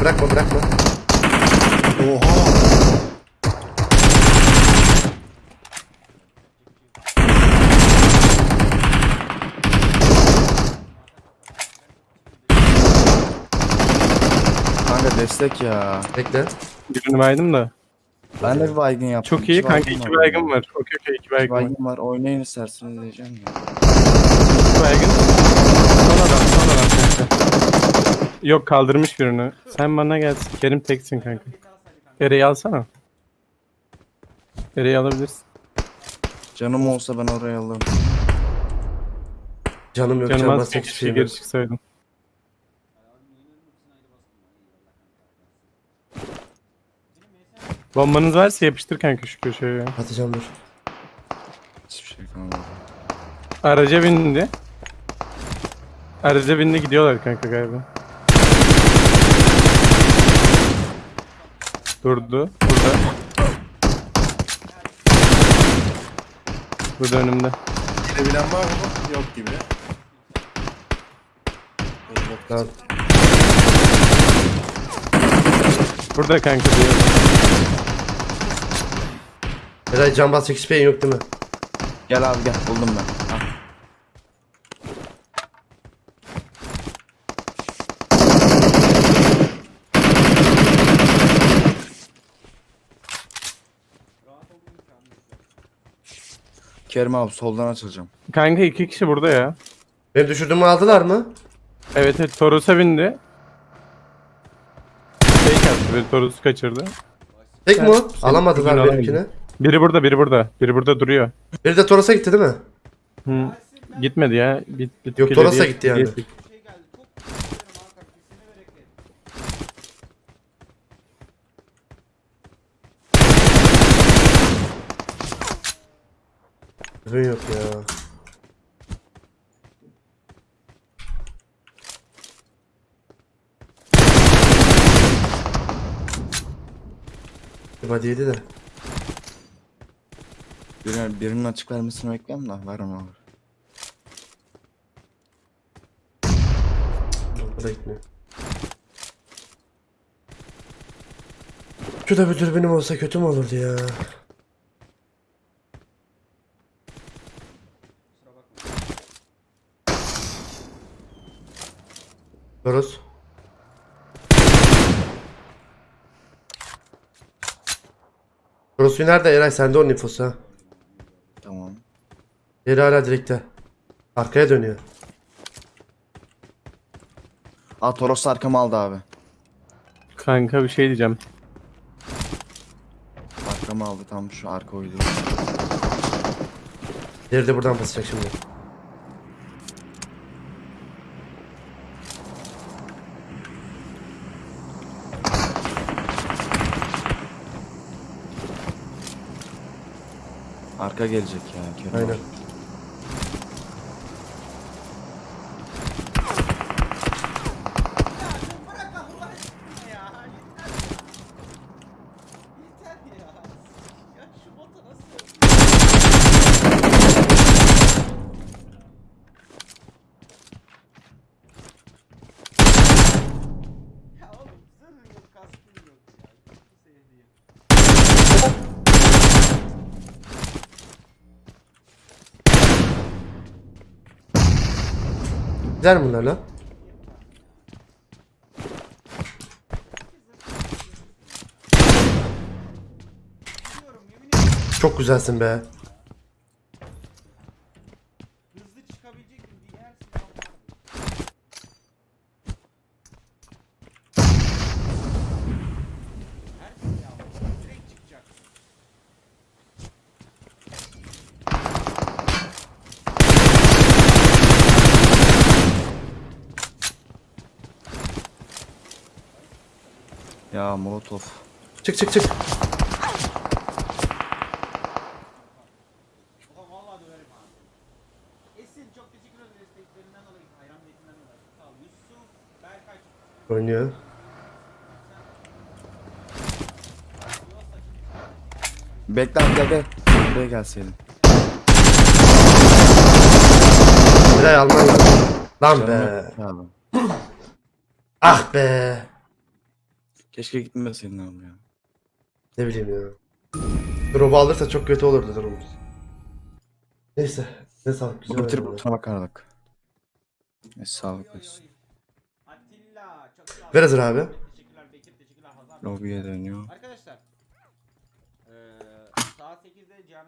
bırakma bırakma. Oha. Kanka destek ya. Bekle. Birini baydım da. Ben de bir baygın yaptım. Çok iyi İki kanka. iki baygın var. Okey okey iki İki baygın var. baygın var. Oynayın isterseniz diyeceğim ya. İki baygın. Son adam son adam kanka. Yok kaldırmış birini. Sen bana gelsin. Kerim teksin kanka. Ereği alsana. Ereği alabilirsin. Canım olsa ben oraya alırım. Canım yok Canım az hiçbir şey geri yok. çıksaydın. Bombanız varsa yapıştır kanka şu köşeye. Atacağım dur. Hiçbir şey kalmadı. Araca bindi. Araca bindi gidiyorlar kanka galiba. Durdu. Burada. Burada önümde. Girebilen var mı? Yok gibi. Tamam. Burada kanka diyor. Eray can hiçbir şeyin yok değil mi? Gel abi gel buldum ben. Ha. Kerim abi soldan açılacağım. Kanka iki kişi burada ya. Benim düşürdüğümü aldılar mı? Evet evet Toros'a bindi. Fake attı bir Toros'u kaçırdı. Tek mi o? Alamadılar Sen- benimkini. Biri burada biri burada. Biri burada duruyor. Biri de Toros'a gitti değil mi? Hı. Gitmedi ya. Bit, bit, Yok, Toros'a gitti yani. Ürün yok ya. Body'ydi de. Birinin, birinin açık vermesini bekliyorum da vermem abi. O da gitmiyor. Şu da bir dürbünüm olsa kötü mü olurdu ya? Toros. Toros'u nerede Eray? Sende onun infosu ha. Tamam. Yeri hala direkte. Arkaya dönüyor. Aa Toros arkamı aldı abi. Kanka bir şey diyeceğim. Arkamı aldı tam şu arka oydu. Diğeri de buradan basacak şimdi. Arka gelecek ya Kerim Aynen. abi. Mi bunlar lan? Çok güzelsin be. Ya Molotov. Çık çık çık. Oynuyor. Bekle gel. Buraya gelseydin. Eray alman lazım. Lan Canım be. Ah be. Keşke gitmeseydin abi ya. Ne bileyim ya. Drop'u alırsa çok kötü olurdu durumumuz. Neyse. Ne sağlık güzel. Oynadı. butona bakardık. Neyse sağlık olsun. Atilla çok sağ ol. Ver hazır abi. Lobiye dönüyor. Arkadaşlar. Eee saat 8'de Cihan